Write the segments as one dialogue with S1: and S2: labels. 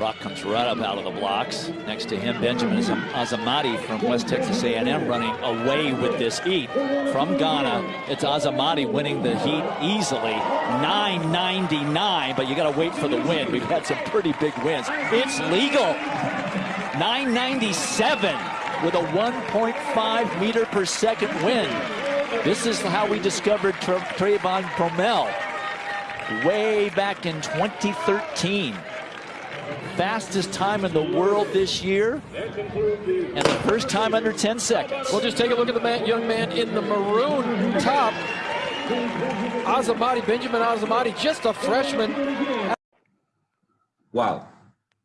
S1: Brock comes right up out of the blocks. Next to him, Benjamin Azamati from West Texas A&M running away with this heat. From Ghana, it's Azamati winning the heat easily. 9.99, but you got to wait for the win. We've had some pretty big wins. It's legal. 997 with a 1.5 meter per second wind. This is how we discovered Trayvon Bromell way back in 2013 fastest time in the world this year, and the first time under 10 seconds.
S2: We'll just take a look at the man, young man in the maroon top. Azamati, Benjamin Azamati, just a freshman.
S3: Wow.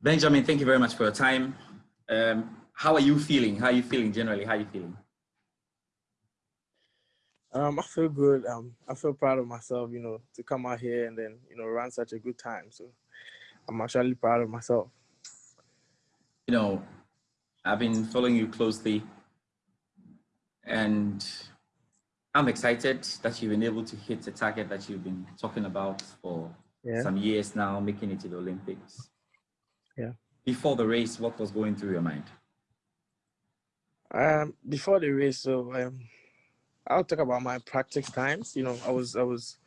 S3: Benjamin, thank you very much for your time. Um, how are you feeling? How are you feeling generally? How are you feeling?
S4: Um, I feel good. Um, I feel proud of myself, you know, to come out here and then, you know, run such a good time. So I'm actually proud of myself.
S3: You know, I've been following you closely and I'm excited that you've been able to hit the target that you've been talking about for yeah. some years now, making it to the Olympics.
S4: Yeah.
S3: Before the race, what was going through your mind?
S4: Um, before the race, so um, I'll talk about my practice times. You know, I was I was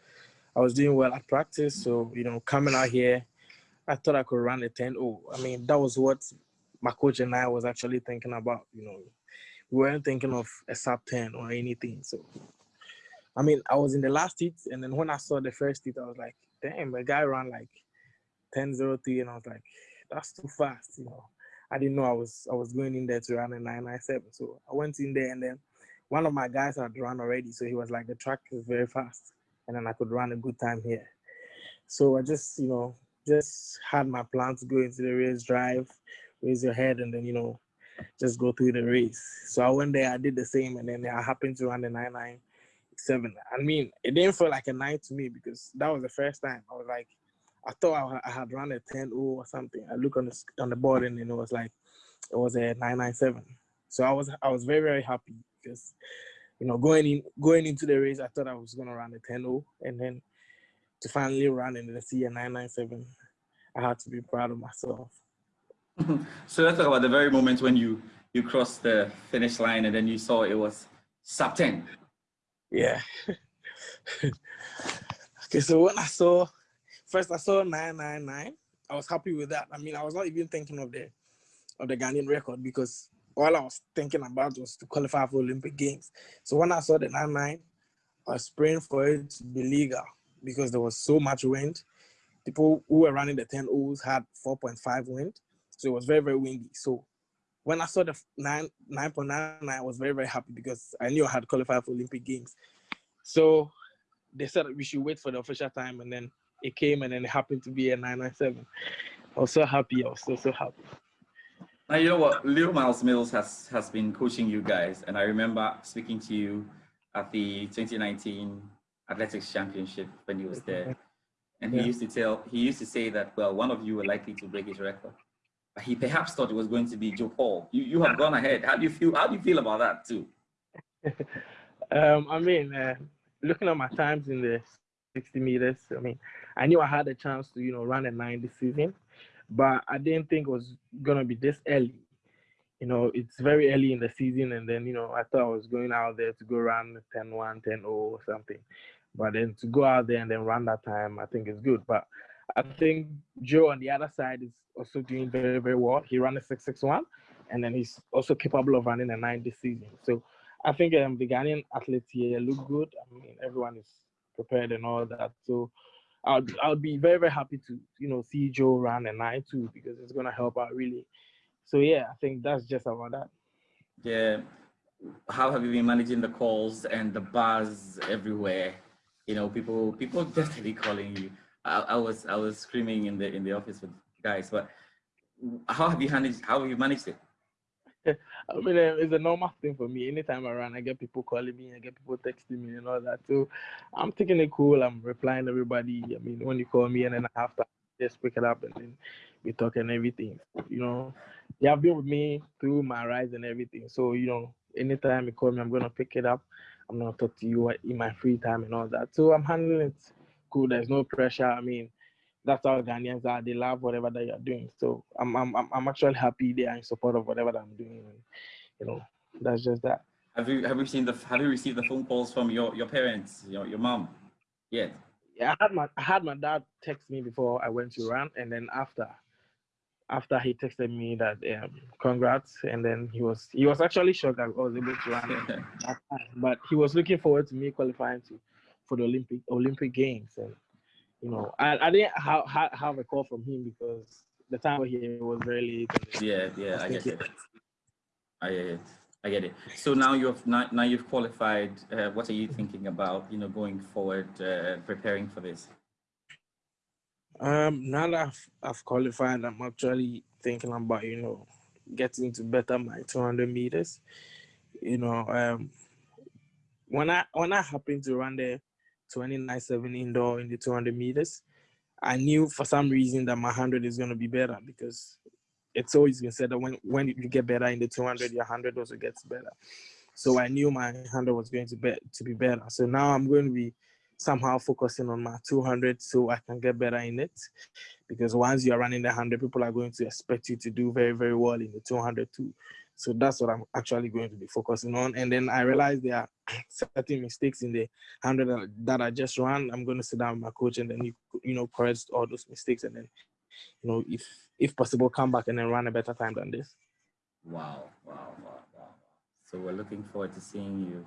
S4: I was doing well at practice, so you know, coming out here, I thought I could run a 10 0. I mean, that was what my coach and I was actually thinking about. You know, we weren't thinking of a sub 10 or anything. So, I mean, I was in the last heat, and then when I saw the first heat, I was like, damn, a guy ran like 10 0 3, and I was like, that's too fast. You know, I didn't know I was I was going in there to run a 997. So I went in there, and then one of my guys had run already. So he was like, the track is very fast, and then I could run a good time here. So I just, you know, just had my plan to go into the race, drive, raise your head, and then you know, just go through the race. So I went there, I did the same, and then I happened to run the nine nine seven. I mean, it didn't feel like a nine to me because that was the first time. I was like, I thought I had run a 10 or something. I look on the on the board and it was like it was a 997. So I was I was very very happy because you know going in going into the race I thought I was gonna run a 10 and then to finally run in the CA 997, I had to be proud of myself.
S3: so let's talk about the very moment when you you crossed the finish line and then you saw it was sub 10.
S4: Yeah. okay, so when I saw first I saw 999, I was happy with that. I mean, I was not even thinking of the of the Ghanaian record because all I was thinking about was to qualify for Olympic Games. So when I saw the 99, I was praying for it to be legal because there was so much wind. People who were running the 10 O's had 4.5 wind. So it was very, very windy. So when I saw the 9, 9.99, I was very, very happy because I knew I had qualified for Olympic Games. So they said we should wait for the official time and then it came and then it happened to be a 997. I was so happy. I was so, so happy.
S3: Now, you know what? Leo Myles-Mills has, has been coaching you guys. And I remember speaking to you at the 2019 athletics championship when he was there. And he yeah. used to tell, he used to say that, well, one of you were likely to break his record. But he perhaps thought it was going to be Joe Paul. You, you have gone ahead. How do you feel? How do you feel about that too?
S4: um, I mean, uh, looking at my times in the 60 meters, I mean, I knew I had a chance to, you know, run a nine this season, but I didn't think it was going to be this early you know, it's very early in the season, and then you know, I thought I was going out there to go run 10 1, 10 0 or something. But then to go out there and then run that time, I think is good. But I think Joe on the other side is also doing very, very well. He ran a 661, and then he's also capable of running a 9 this season. So I think um, the Ghanaian athletes here look good. I mean, everyone is prepared and all that. So I'll, I'll be very, very happy to, you know, see Joe run and I too, because it's going to help out really so yeah, I think that's just about that.
S3: Yeah. How have you been managing the calls and the buzz everywhere? You know, people people definitely calling you. I, I was I was screaming in the in the office with guys, but how have you managed how have you managed it?
S4: I mean, um, it's a normal thing for me. Anytime I run, I get people calling me, I get people texting me and all that. So I'm taking it cool. I'm replying to everybody. I mean, when you call me and then I have to just pick it up and then we talk and everything. You know, they have been with me through my rise and everything. So, you know, anytime you call me, I'm gonna pick it up. I'm gonna talk to you in my free time and all that. So I'm handling it cool. There's no pressure. I mean, that's how Ghanaians are. They love whatever that you're doing. So I'm I'm I'm- actually happy they are in support of whatever that I'm doing. And, you know, that's just that.
S3: Have you have you seen the have you received the phone calls from your your parents, your your mom? Yet?
S4: Yeah, I had my I had my dad text me before I went to run, and then after after he texted me that um, congrats, and then he was he was actually shocked I was able to run at that time, but he was looking forward to me qualifying to for the Olympic Olympic Games, and you know I, I didn't have, have have a call from him because the time here was very late.
S3: yeah, yeah, I get it. I get it. I get it. So now you've now, now you've qualified. Uh, what are you thinking about? You know, going forward, uh, preparing for this.
S4: Um, now that I've, I've qualified, I'm actually thinking about you know getting to better my 200 meters. You know, um, when I when I happened to run the 29.7 indoor in the 200 meters, I knew for some reason that my 100 is going to be better because it's always been said that when when you get better in the 200, your 100 also gets better. So I knew my 100 was going to be to be better. So now I'm going to be somehow focusing on my 200 so I can get better in it. Because once you're running the 100, people are going to expect you to do very, very well in the 200 too. So that's what I'm actually going to be focusing on. And then I realized there are certain mistakes in the 100 that- I just ran. I'm going to sit down with my coach and then, you, you know, correct all those mistakes. And then, you know, if, if possible, come back and then run a better time than this.
S3: Wow, wow, wow, wow. So we're looking forward to seeing you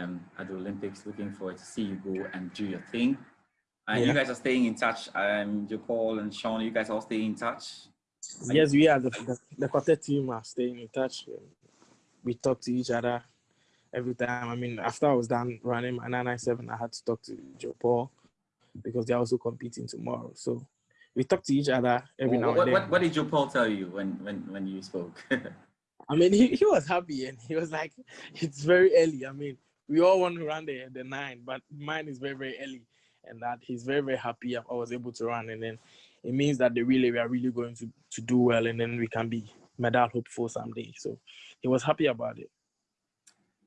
S3: um, at the Olympics. Looking forward to see you go and do your thing. And you guys are staying in touch. Um, Paul and Sean, you guys all stay in touch.
S4: Yes, we are the, the, the quartet team are staying in touch. We talk to each other every time. I mean, after I was done running my 997, I had to talk to Joe Paul because they're also competing tomorrow. So we talk to each other every now
S3: what,
S4: and
S3: what,
S4: then.
S3: what did Joe Paul tell you when, when, when you spoke?
S4: I mean, he, he was happy and he was like, it's very early. I mean, we all want to run the, the nine, but mine is very, very early. And that he's very, very happy I was able to run. And then it means that the relay, we are really going to, to do well and then we can be medal hopeful someday. So he was happy about it.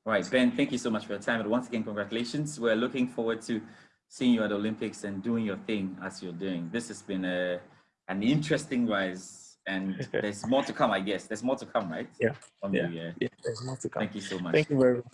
S3: All right, Ben, thank you so much for your time. And once again, congratulations. We're looking forward to seeing you at the Olympics and doing your thing as you're doing. This has been a, an interesting rise and there's more to come, I guess. There's more to come, right?
S4: Yeah,
S3: From
S4: yeah.
S3: you, yeah.
S4: Yeah, there's more to come.
S3: Thank you so much.
S4: Thank you very much.